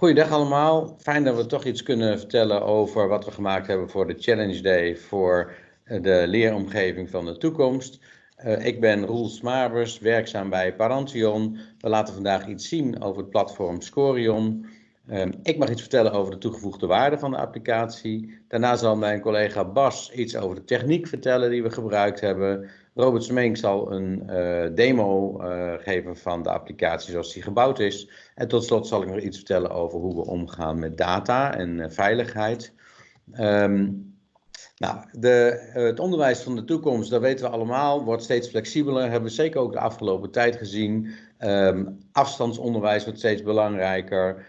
Goeiedag allemaal. Fijn dat we toch iets kunnen vertellen over wat we gemaakt hebben voor de Challenge Day voor eh, de leeromgeving van de toekomst. Uh, ik ben Roel Smabers, werkzaam bij Parantion. We laten vandaag iets zien over het platform Scorion. Uh, ik mag iets vertellen over de toegevoegde waarde van de applicatie. Daarna zal mijn collega Bas iets over de techniek vertellen die we gebruikt hebben. Robert Smeeng zal een uh, demo uh, geven van de applicatie zoals die gebouwd is. En tot slot zal ik nog iets vertellen over hoe we omgaan met data en uh, veiligheid. Um, nou, de, het onderwijs van de toekomst, dat weten we allemaal, wordt steeds flexibeler. Hebben we zeker ook de afgelopen tijd gezien. Um, afstandsonderwijs wordt steeds belangrijker.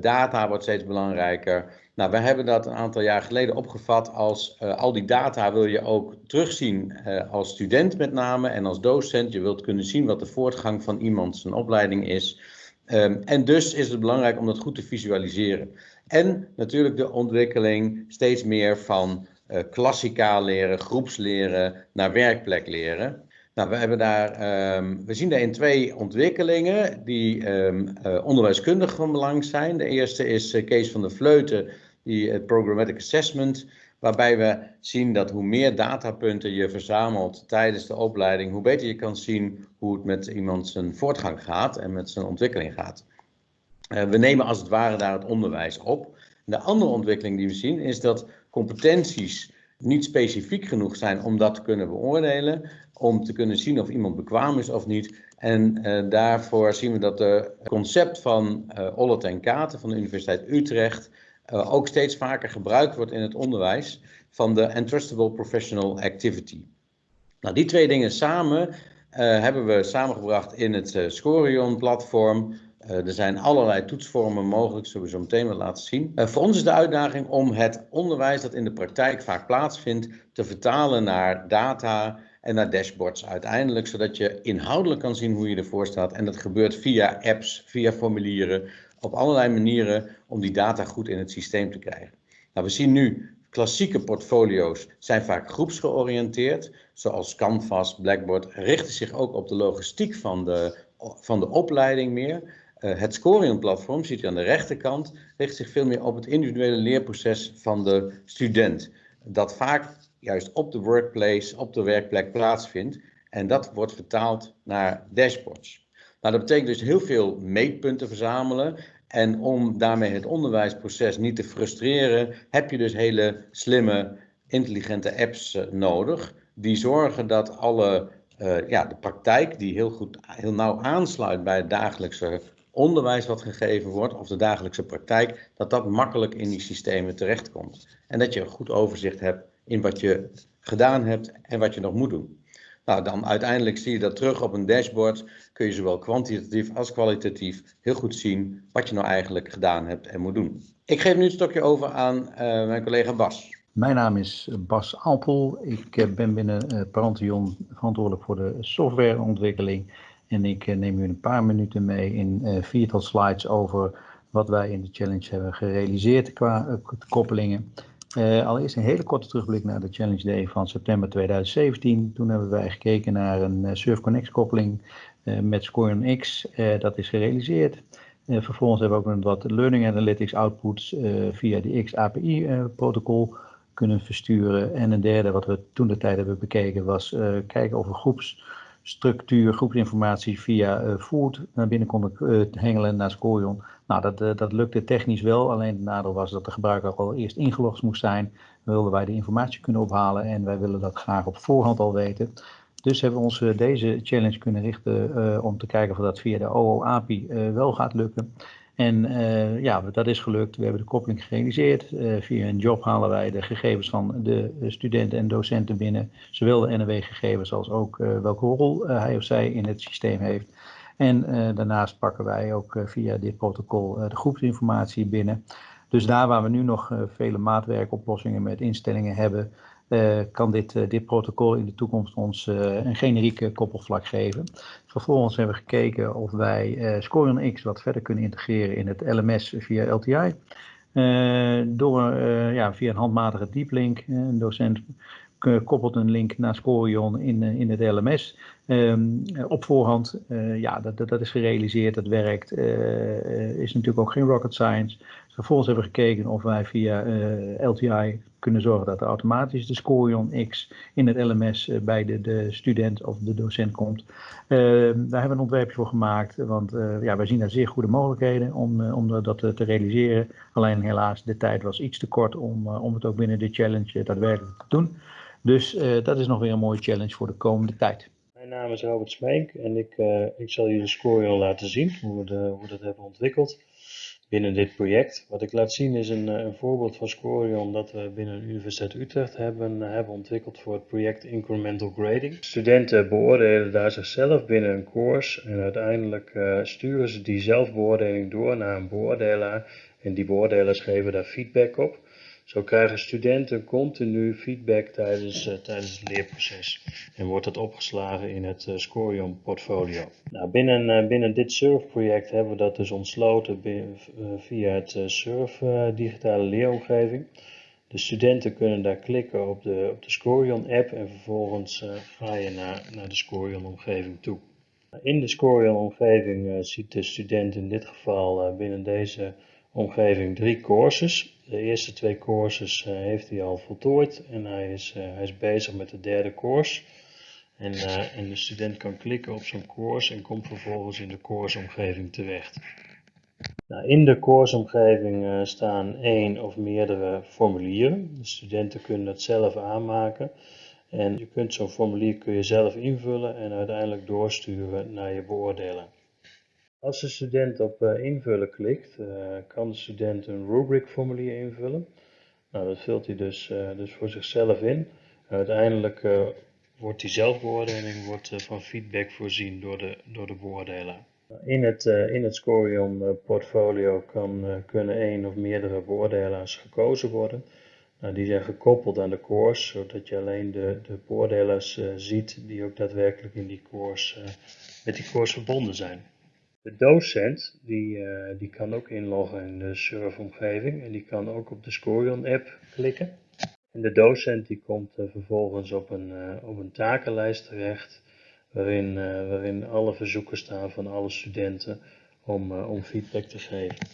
data wordt steeds belangrijker. Nou, hebben dat een aantal jaar geleden opgevat als uh, al die data wil je ook terugzien uh, als student met name en als docent. Je wilt kunnen zien wat de voortgang van iemand zijn opleiding is. Um, en dus is het belangrijk om dat goed te visualiseren. En natuurlijk de ontwikkeling steeds meer van uh, klassikaal leren, groepsleren naar werkplek leren. Nou, we, hebben daar, um, we zien daarin twee ontwikkelingen die um, onderwijskundig van belang zijn. De eerste is Kees van der Vleuten die, het Programmatic Assessment, waarbij we zien dat hoe meer datapunten je verzamelt tijdens de opleiding, hoe beter je kan zien hoe het met iemand zijn voortgang gaat en met zijn ontwikkeling gaat. Uh, we nemen als het ware daar het onderwijs op. De andere ontwikkeling die we zien is dat competenties niet specifiek genoeg zijn om dat te kunnen beoordelen, om te kunnen zien of iemand bekwaam is of niet. En uh, daarvoor zien we dat het concept van uh, Ollet en Katen van de Universiteit Utrecht uh, ook steeds vaker gebruikt wordt in het onderwijs van de Entrustable Professional Activity. Nou, die twee dingen samen uh, hebben we samengebracht in het uh, Scorion-platform. er zijn allerlei toetsvormen mogelijk, zullen we zo meteen wel laten zien. voor ons is de uitdaging om het onderwijs dat in de praktijk vaak plaatsvindt te vertalen naar data en naar dashboards uiteindelijk, zodat je inhoudelijk kan zien hoe je ervoor staat. En dat gebeurt via apps, via formulieren, op allerlei manieren om die data goed in het systeem te krijgen. Nou, we zien nu klassieke portfolio's zijn vaak groepsgeoriënteerd, zoals Canvas, Blackboard, richten zich ook op de logistiek van de, van de opleiding meer. Uh, het Scorion-platform, ziet u aan de rechterkant, richt zich veel meer op het individuele leerproces van de student. Dat vaak juist op de workplace, op de werkplek plaatsvindt. En dat wordt vertaald naar dashboards. Nou, dat betekent dus heel veel meetpunten verzamelen. En om daarmee het onderwijsproces niet te frustreren, heb je dus hele slimme, intelligente apps uh, nodig. Die zorgen dat alle, uh, ja, de praktijk, die heel goed, heel nauw aansluit bij het dagelijkse onderwijs wat gegeven wordt, of de dagelijkse praktijk, dat dat makkelijk in die systemen terechtkomt. En dat je een goed overzicht hebt in wat je gedaan hebt en wat je nog moet doen. Nou, dan uiteindelijk zie je dat terug op een dashboard. Kun je zowel kwantitatief als kwalitatief heel goed zien wat je nou eigenlijk gedaan hebt en moet doen. Ik geef nu het stokje over aan uh, mijn collega Bas. Mijn naam is Bas Alpel. Ik uh, ben binnen uh, Parantion verantwoordelijk voor de softwareontwikkeling. En ik neem u een paar minuten mee in viertal slides over wat wij in de challenge hebben gerealiseerd qua koppelingen. Uh, allereerst een hele korte terugblik naar de Challenge Day van september 2017. Toen hebben wij gekeken naar een uh, SurfConnect koppeling uh, met Scoreon X. dat is gerealiseerd. vervolgens hebben we ook wat Learning Analytics outputs via de X-API-protocol kunnen versturen. En een derde wat we toen de tijd hebben bekeken was kijken of we groepsstructuur, groepsinformatie via Food naar binnen konden hengelen naar Scorion. Nou, dat, uh, dat lukte technisch wel, alleen het nadeel was dat de gebruiker al eerst ingelogd moest zijn. Wilden wij de informatie kunnen ophalen en wij willen dat graag op voorhand al weten. Dus hebben we ons uh, deze challenge kunnen richten uh, om te kijken of dat via de OO-API wel gaat lukken. En ja, dat is gelukt. We hebben de koppeling gerealiseerd. via een job halen wij de gegevens van de studenten en docenten binnen. Zowel de NW-gegevens als ook welke rol hij of zij in het systeem heeft. En daarnaast pakken wij ook via dit protocol de groepsinformatie binnen. Dus daar waar we nu nog vele maatwerkoplossingen met instellingen hebben, kan dit, dit protocol in de toekomst ons een generieke koppelvlak geven. Vervolgens hebben we gekeken of wij Scorion X wat verder kunnen integreren in het LMS via LTI. door ja, via een handmatige deep link, een docent koppelt een link naar Scorion in, in het LMS. Um, op voorhand, ja, dat, dat, dat, is gerealiseerd, dat werkt. Is natuurlijk ook geen rocket science. Vervolgens hebben we gekeken of wij via uh, LTI kunnen zorgen dat er automatisch de Scorion X in het LMS bij de, de student of de docent komt. Ehm, daar hebben we een ontwerpje voor gemaakt, want ja, wij zien daar zeer goede mogelijkheden om, om dat te realiseren. Alleen helaas, de tijd was iets te kort om, om het ook binnen de challenge daadwerkelijk te doen. Dus dat is nog weer een mooie challenge voor de komende tijd. Mijn naam is Robert Smeek en ik, ik zal jullie Scorion laten zien, hoe we, de, hoe we dat hebben ontwikkeld binnen dit project. Wat ik laat zien is een, eh, een voorbeeld van Scorion dat we binnen de Universiteit Utrecht hebben, uh, hebben ontwikkeld voor het project Incremental Grading. Studenten beoordelen daar zichzelf binnen een course en uiteindelijk uh, sturen ze die zelfbeoordeling door naar een beoordelaar en die beoordelers geven daar feedback op. Zo krijgen studenten continu feedback tijdens, uh, tijdens het leerproces en wordt dat opgeslagen in het uh, Scorion portfolio. Nou, binnen, uh, binnen dit SURF-project hebben we dat dus ontsloten via het SURF digitale leeromgeving. De studenten kunnen daar klikken op de, op de Scorion-app en vervolgens ga je naar, naar de Scorion-omgeving toe. In de Scorion-omgeving ziet de student in dit geval binnen deze omgeving drie courses. De eerste twee courses uh, heeft hij al voltooid en hij is, uh, hij is bezig met de derde course. En, uh, en de student kan klikken op zo'n course en komt vervolgens in de courseomgeving terecht. Nou, in de courseomgeving staan één of meerdere formulieren. De studenten kunnen dat zelf aanmaken. En je kunt zo'n formulier kun je zelf invullen en uiteindelijk doorsturen naar je beoordeler. Als de student op uh, invullen klikt, uh, kan de student een rubric formulier invullen. Nou, dat vult hij dus, uh, dus voor zichzelf in. Uiteindelijk wordt die zelfbeoordeling wordt, van feedback voorzien door de, door de beoordelaar. In het, in het Scorion portfolio kan, kunnen één of meerdere beoordelaars gekozen worden. Nou, die zijn gekoppeld aan de course, zodat je alleen de, de beoordelaars ziet die ook daadwerkelijk in die course, met die course verbonden zijn. De docent die, uh, die kan ook inloggen in de surfomgeving en die kan ook op de Scorion app klikken. En de docent die komt uh, vervolgens op een, uh, op een takenlijst terecht waarin, waarin alle verzoeken staan van alle studenten om, om feedback te geven.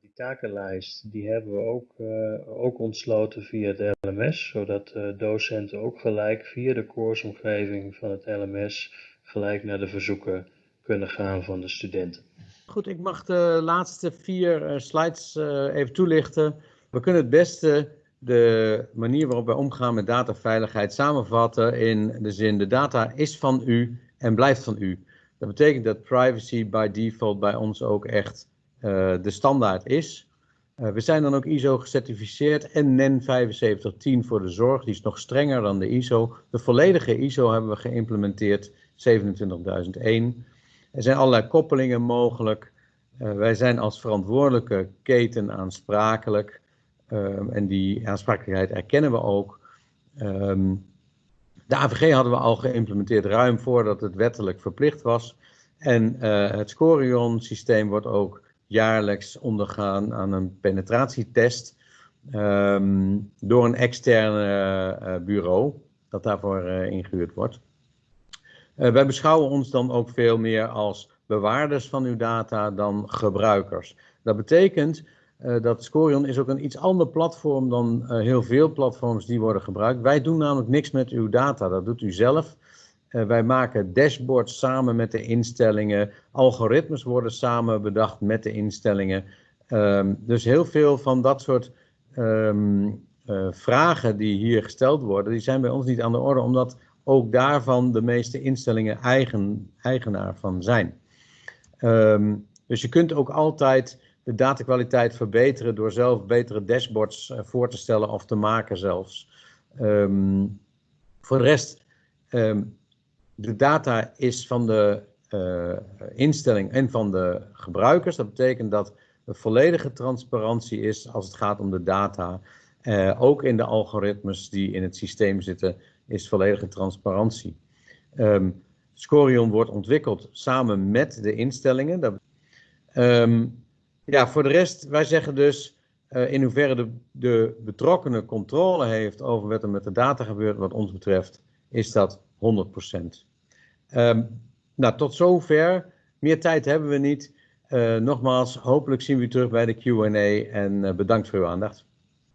Die takenlijst die hebben we ook, ook ontsloten via het LMS, zodat docenten ook gelijk via de courseomgeving van het LMS gelijk naar de verzoeken kunnen gaan van de studenten. Goed, ik mag de laatste vier uh, slides uh, even toelichten. We kunnen het beste de manier waarop wij omgaan met dataveiligheid samenvatten in de zin de data is van u en blijft van u. Dat betekent dat privacy by default bij ons ook echt uh, de standaard is. we zijn dan ook ISO gecertificeerd en NEN 7510 voor de zorg, die is nog strenger dan de ISO. De volledige ISO hebben we geïmplementeerd, 27001. Er zijn allerlei koppelingen mogelijk. Uh, wij zijn als verantwoordelijke keten aansprakelijk. Um, en die aansprakelijkheid erkennen we ook. Um, de AVG hadden we al geïmplementeerd ruim voordat het wettelijk verplicht was. En uh, het Scorion systeem wordt ook jaarlijks ondergaan aan een penetratietest um, door een externe uh, bureau dat daarvoor ingehuurd wordt. Uh, wij beschouwen ons dan ook veel meer als bewaarders van uw data dan gebruikers. Dat betekent uh, dat Scorion is ook een iets ander platform dan uh, heel veel platforms die worden gebruikt. Wij doen namelijk niks met uw data, dat doet u zelf. wij maken dashboards samen met de instellingen. Algoritmes worden samen bedacht met de instellingen. Um, dus heel veel van dat soort um, vragen die hier gesteld worden, die zijn bij ons niet aan de orde, omdat ook daarvan de meeste instellingen eigen, eigenaar van zijn. Um, dus je kunt ook altijd de datakwaliteit verbeteren door zelf betere dashboards uh, voor te stellen of te maken zelfs. Um, voor de rest, um, de data is van de uh, instelling en van de gebruikers. Dat betekent dat er volledige transparantie is als het gaat om de data. Uh, ook in de algoritmes die in het systeem zitten is volledige transparantie. Um, Scorion wordt ontwikkeld samen met de instellingen. Dat, um, ja, voor de rest, wij zeggen dus, Uh, in hoeverre de, de betrokkenen controle heeft over wat er met de data gebeurt, wat ons betreft, is dat 100%. Um, ehm, nou, tot zover. Meer tijd hebben we niet. Uh, nogmaals, hopelijk zien we u terug bij de QA en bedankt voor uw aandacht.